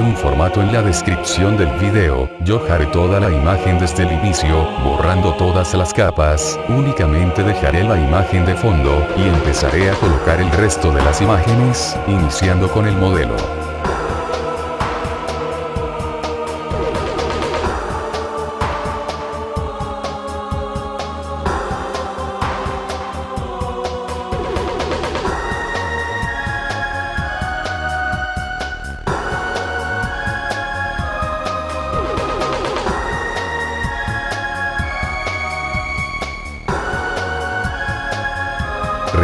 un formato en la descripción del video, yo haré toda la imagen desde el inicio, borrando todas las capas, únicamente dejaré la imagen de fondo, y empezaré a colocar el resto de las imágenes, iniciando con el modelo.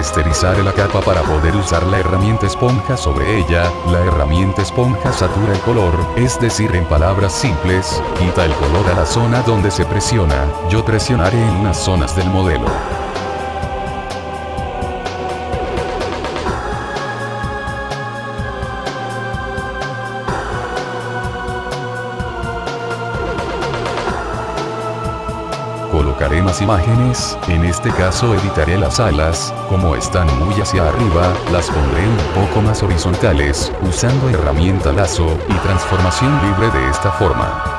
Resterizaré la capa para poder usar la herramienta esponja sobre ella, la herramienta esponja satura el color, es decir en palabras simples, quita el color a la zona donde se presiona, yo presionaré en unas zonas del modelo. Colocaré más imágenes, en este caso editaré las alas, como están muy hacia arriba, las pondré un poco más horizontales, usando herramienta lazo, y transformación libre de esta forma.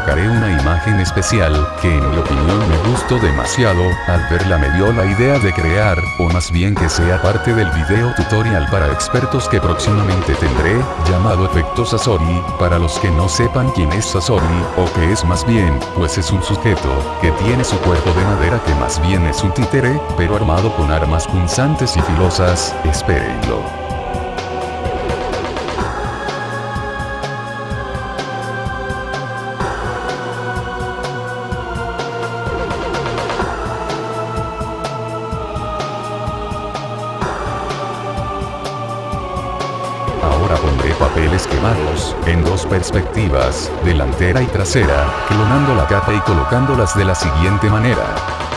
Colocaré una imagen especial, que en mi opinión me gustó demasiado, al verla me dio la idea de crear, o más bien que sea parte del video tutorial para expertos que próximamente tendré, llamado efecto Sasori, para los que no sepan quién es Sasori, o que es más bien, pues es un sujeto, que tiene su cuerpo de madera que más bien es un títere, pero armado con armas punzantes y filosas, espérenlo. Pondré papeles quemados, en dos perspectivas, delantera y trasera, clonando la capa y colocándolas de la siguiente manera.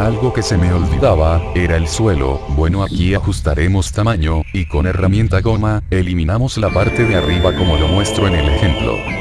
Algo que se me olvidaba, era el suelo, bueno aquí ajustaremos tamaño, y con herramienta goma, eliminamos la parte de arriba como lo muestro en el ejemplo.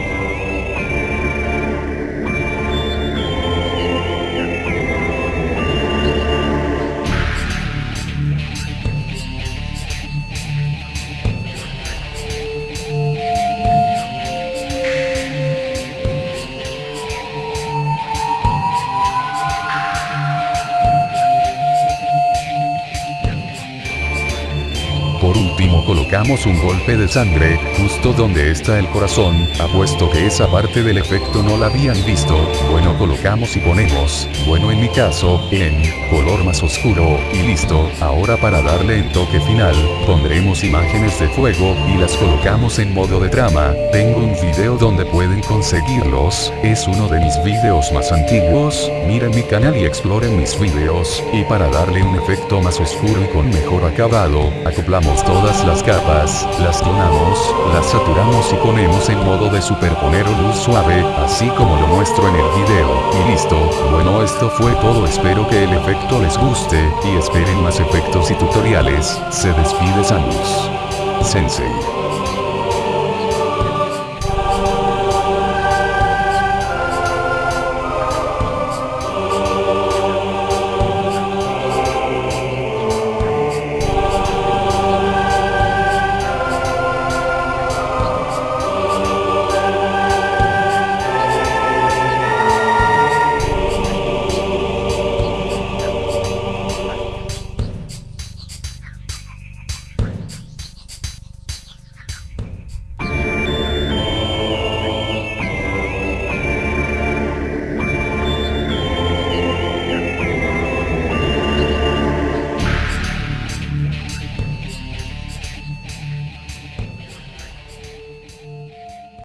Por último colocamos un golpe de sangre, justo donde está el corazón, apuesto que esa parte del efecto no la habían visto, bueno colocamos y ponemos, bueno en mi caso, en, color más oscuro, y listo, ahora para darle el toque final, pondremos imágenes de fuego, y las colocamos en modo de trama, tengo un video donde pueden conseguirlos, es uno de mis videos más antiguos, miren mi canal y exploren mis videos, y para darle un efecto más oscuro y con mejor acabado, acoplamos todas las capas, las clonamos, las saturamos y ponemos en modo de superponer o luz suave, así como lo muestro en el video, y listo, bueno esto fue todo espero que el efecto les guste, y esperen más efectos y tutoriales, se despide Samus. Sensei.